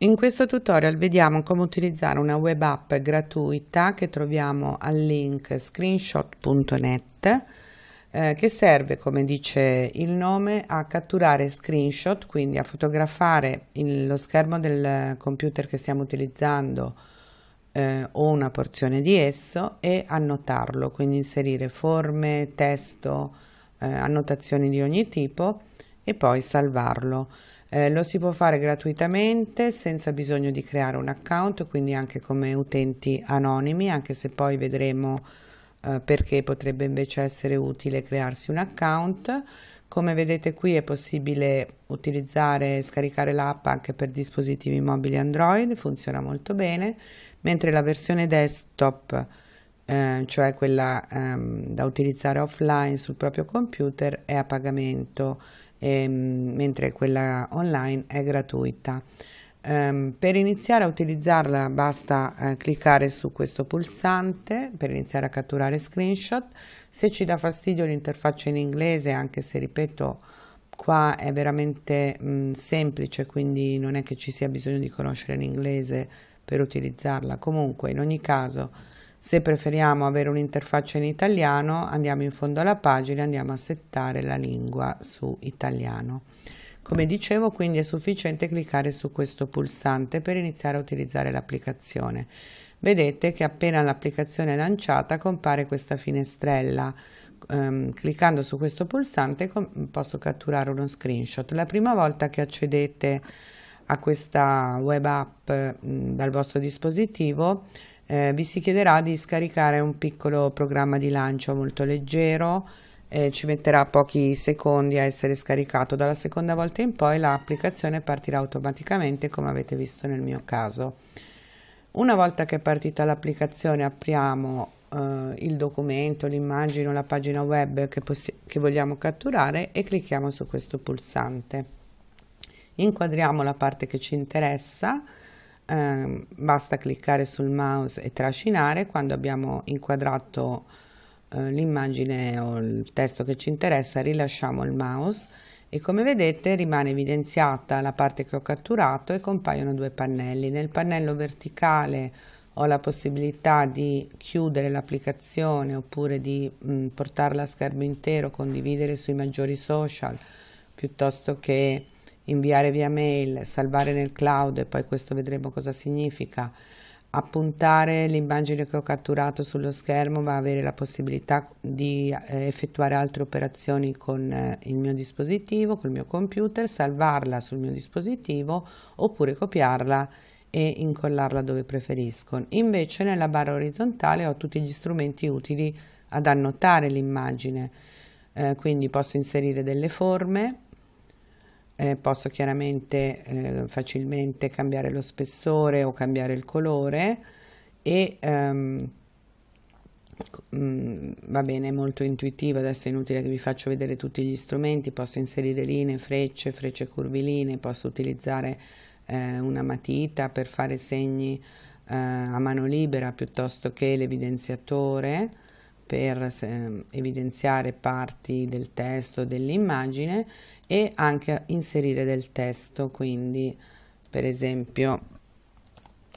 In questo tutorial vediamo come utilizzare una web app gratuita che troviamo al link screenshot.net eh, che serve, come dice il nome, a catturare screenshot, quindi a fotografare il, lo schermo del computer che stiamo utilizzando eh, o una porzione di esso e annotarlo, quindi inserire forme, testo, eh, annotazioni di ogni tipo e poi salvarlo. Eh, lo si può fare gratuitamente senza bisogno di creare un account, quindi anche come utenti anonimi, anche se poi vedremo eh, perché potrebbe invece essere utile crearsi un account. Come vedete qui è possibile utilizzare e scaricare l'app anche per dispositivi mobili Android, funziona molto bene, mentre la versione desktop, eh, cioè quella ehm, da utilizzare offline sul proprio computer, è a pagamento ehm, mentre quella online è gratuita. Um, per iniziare a utilizzarla basta uh, cliccare su questo pulsante per iniziare a catturare screenshot. Se ci dà fastidio l'interfaccia in inglese, anche se ripeto qua è veramente mh, semplice, quindi non è che ci sia bisogno di conoscere l'inglese per utilizzarla. Comunque in ogni caso se preferiamo avere un'interfaccia in italiano andiamo in fondo alla pagina e andiamo a settare la lingua su italiano. Come dicevo quindi è sufficiente cliccare su questo pulsante per iniziare a utilizzare l'applicazione. Vedete che appena l'applicazione è lanciata compare questa finestrella. Um, cliccando su questo pulsante posso catturare uno screenshot. La prima volta che accedete a questa web app mh, dal vostro dispositivo eh, vi si chiederà di scaricare un piccolo programma di lancio molto leggero eh, ci metterà pochi secondi a essere scaricato. Dalla seconda volta in poi l'applicazione partirà automaticamente come avete visto nel mio caso. Una volta che è partita l'applicazione apriamo eh, il documento, l'immagine o la pagina web che, che vogliamo catturare e clicchiamo su questo pulsante. Inquadriamo la parte che ci interessa eh, basta cliccare sul mouse e trascinare. Quando abbiamo inquadrato eh, l'immagine o il testo che ci interessa rilasciamo il mouse e come vedete rimane evidenziata la parte che ho catturato e compaiono due pannelli. Nel pannello verticale ho la possibilità di chiudere l'applicazione oppure di mh, portarla a schermo intero condividere sui maggiori social piuttosto che inviare via mail, salvare nel cloud e poi questo vedremo cosa significa, appuntare l'immagine che ho catturato sullo schermo va a avere la possibilità di eh, effettuare altre operazioni con eh, il mio dispositivo, col mio computer, salvarla sul mio dispositivo oppure copiarla e incollarla dove preferisco. Invece nella barra orizzontale ho tutti gli strumenti utili ad annotare l'immagine, eh, quindi posso inserire delle forme, eh, posso chiaramente eh, facilmente cambiare lo spessore o cambiare il colore e um, va bene, è molto intuitivo, adesso è inutile che vi faccio vedere tutti gli strumenti, posso inserire linee, frecce, frecce curviline, posso utilizzare eh, una matita per fare segni eh, a mano libera piuttosto che l'evidenziatore per eh, evidenziare parti del testo dell'immagine e anche inserire del testo quindi per esempio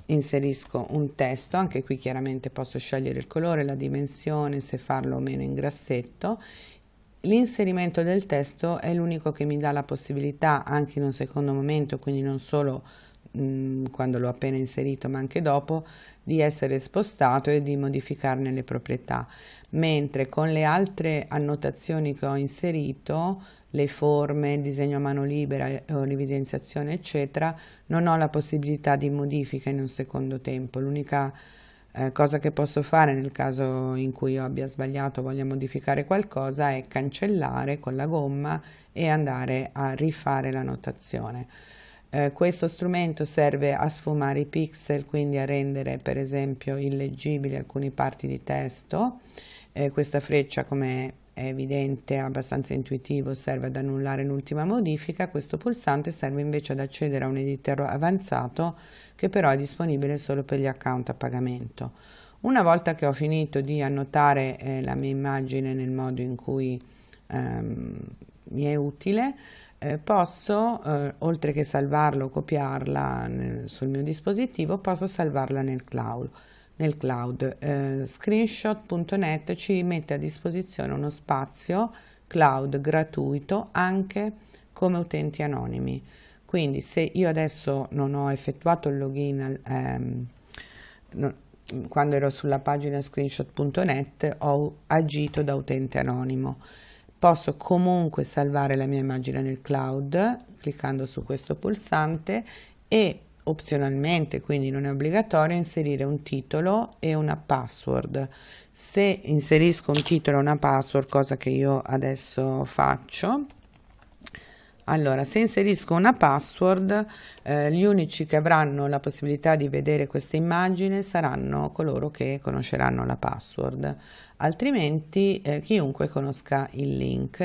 inserisco un testo anche qui chiaramente posso scegliere il colore la dimensione se farlo o meno in grassetto. L'inserimento del testo è l'unico che mi dà la possibilità anche in un secondo momento quindi non solo mh, quando l'ho appena inserito ma anche dopo di essere spostato e di modificarne le proprietà. Mentre con le altre annotazioni che ho inserito le forme, il disegno a mano libera eh, o l'evidenziazione eccetera, non ho la possibilità di modifica in un secondo tempo. L'unica eh, cosa che posso fare nel caso in cui io abbia sbagliato voglia modificare qualcosa è cancellare con la gomma e andare a rifare la notazione. Eh, questo strumento serve a sfumare i pixel, quindi a rendere per esempio illeggibili alcune parti di testo. Eh, questa freccia come è evidente, abbastanza intuitivo, serve ad annullare l'ultima modifica, questo pulsante serve invece ad accedere a un editor avanzato che però è disponibile solo per gli account a pagamento. Una volta che ho finito di annotare eh, la mia immagine nel modo in cui ehm, mi è utile, eh, posso, eh, oltre che salvarlo o copiarla nel, sul mio dispositivo, posso salvarla nel cloud. Nel cloud. Eh, screenshot.net ci mette a disposizione uno spazio cloud gratuito anche come utenti anonimi. Quindi se io adesso non ho effettuato il login ehm, no, quando ero sulla pagina screenshot.net ho agito da utente anonimo Posso comunque salvare la mia immagine nel cloud cliccando su questo pulsante e opzionalmente, quindi non è obbligatorio, inserire un titolo e una password. Se inserisco un titolo e una password, cosa che io adesso faccio, allora, se inserisco una password, eh, gli unici che avranno la possibilità di vedere questa immagine saranno coloro che conosceranno la password, altrimenti eh, chiunque conosca il link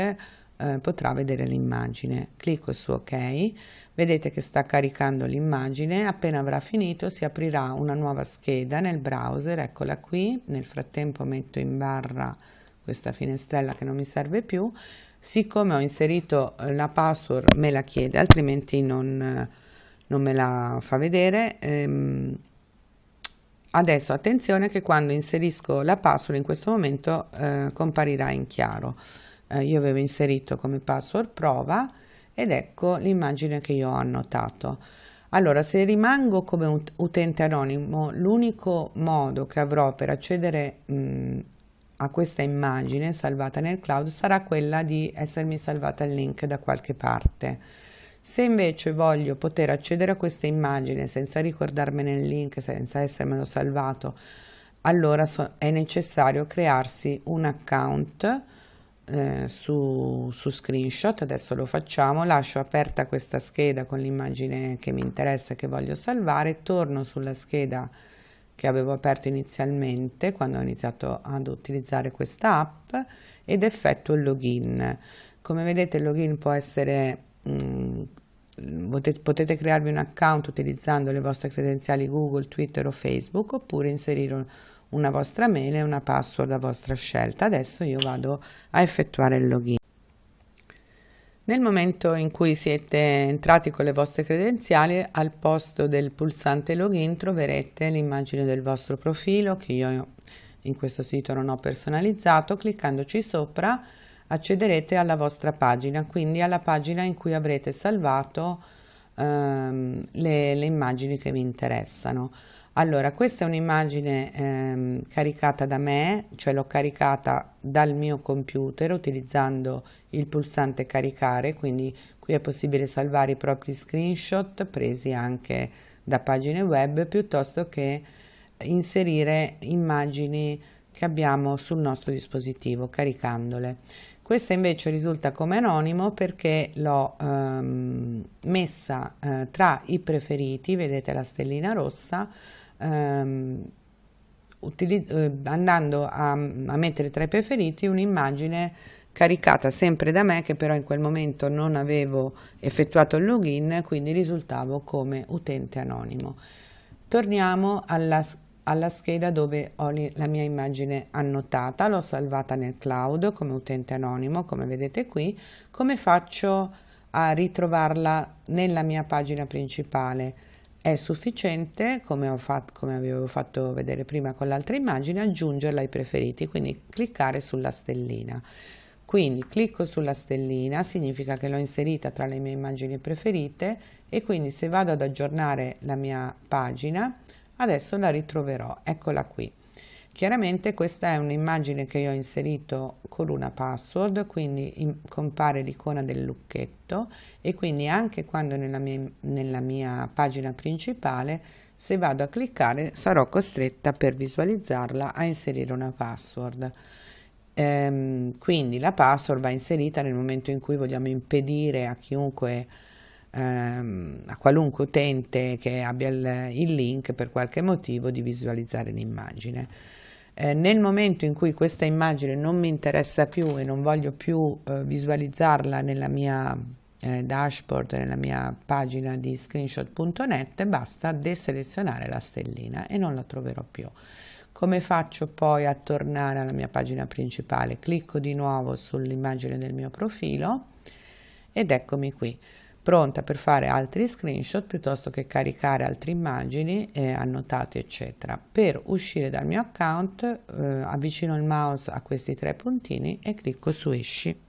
eh, potrà vedere l'immagine. Clicco su ok, vedete che sta caricando l'immagine, appena avrà finito si aprirà una nuova scheda nel browser, eccola qui, nel frattempo metto in barra questa finestrella che non mi serve più, siccome ho inserito la password me la chiede altrimenti non, non me la fa vedere. Ehm, adesso attenzione che quando inserisco la password in questo momento eh, comparirà in chiaro. Eh, io avevo inserito come password prova ed ecco l'immagine che io ho annotato allora se rimango come utente anonimo l'unico modo che avrò per accedere mh, a questa immagine salvata nel cloud sarà quella di essermi salvata il link da qualche parte. Se invece voglio poter accedere a questa immagine senza ricordarmene il link, senza essermelo salvato, allora so è necessario crearsi un account eh, su, su screenshot, adesso lo facciamo, lascio aperta questa scheda con l'immagine che mi interessa e che voglio salvare, torno sulla scheda che avevo aperto inizialmente quando ho iniziato ad utilizzare questa app ed effettuo il login. Come vedete il login può essere, mh, mm, potete, potete, crearvi un account utilizzando le vostre credenziali Google, Twitter o Facebook oppure inserire una vostra mail e una password a vostra scelta. Adesso io vado a effettuare il login. Nel momento in cui siete entrati con le vostre credenziali, al posto del pulsante login troverete l'immagine del vostro profilo che io in questo sito non ho personalizzato. Cliccandoci sopra accederete alla vostra pagina, quindi alla pagina in cui avrete salvato ehm, le, le immagini che vi interessano. Allora, questa è un'immagine ehm, caricata da me, cioè l'ho caricata dal mio computer utilizzando il pulsante caricare, quindi qui è possibile salvare i propri screenshot presi anche da pagine web piuttosto che inserire immagini che abbiamo sul nostro dispositivo caricandole. Questa invece risulta come anonimo perché l'ho ehm, messa eh, tra i preferiti, vedete la stellina rossa, ehm, eh, andando a, a, mettere tra i preferiti un'immagine caricata sempre da me che però in quel momento non avevo effettuato il login quindi risultavo come utente anonimo. Torniamo alla, alla scheda dove ho la mia immagine annotata. L'ho salvata nel cloud come utente anonimo come vedete qui. Come faccio a ritrovarla nella mia pagina principale è sufficiente, come, fatto, come avevo fatto vedere prima con l'altra immagine, aggiungerla ai preferiti, quindi cliccare sulla stellina. Quindi clicco sulla stellina, significa che l'ho inserita tra le mie immagini preferite e quindi se vado ad aggiornare la mia pagina, adesso la ritroverò, eccola qui. Chiaramente questa è un'immagine che io ho inserito con una password, quindi in, compare l'icona del lucchetto e quindi anche quando nella mia, nella mia pagina principale, se vado a cliccare, sarò costretta per visualizzarla a inserire una password. Ehm, quindi la password va inserita nel momento in cui vogliamo impedire a chiunque ehm, a qualunque utente che abbia il, il link per qualche motivo di visualizzare l'immagine. Eh, nel momento in cui questa immagine non mi interessa più e non voglio più eh, visualizzarla nella mia eh, dashboard, nella mia pagina di screenshot.net, basta deselezionare la stellina e non la troverò più. Come faccio poi a tornare alla mia pagina principale? Clicco di nuovo sull'immagine del mio profilo ed eccomi qui pronta per fare altri screenshot piuttosto che caricare altre immagini eh, annotate eccetera. Per uscire dal mio account eh, avvicino il mouse a questi tre puntini e clicco su esci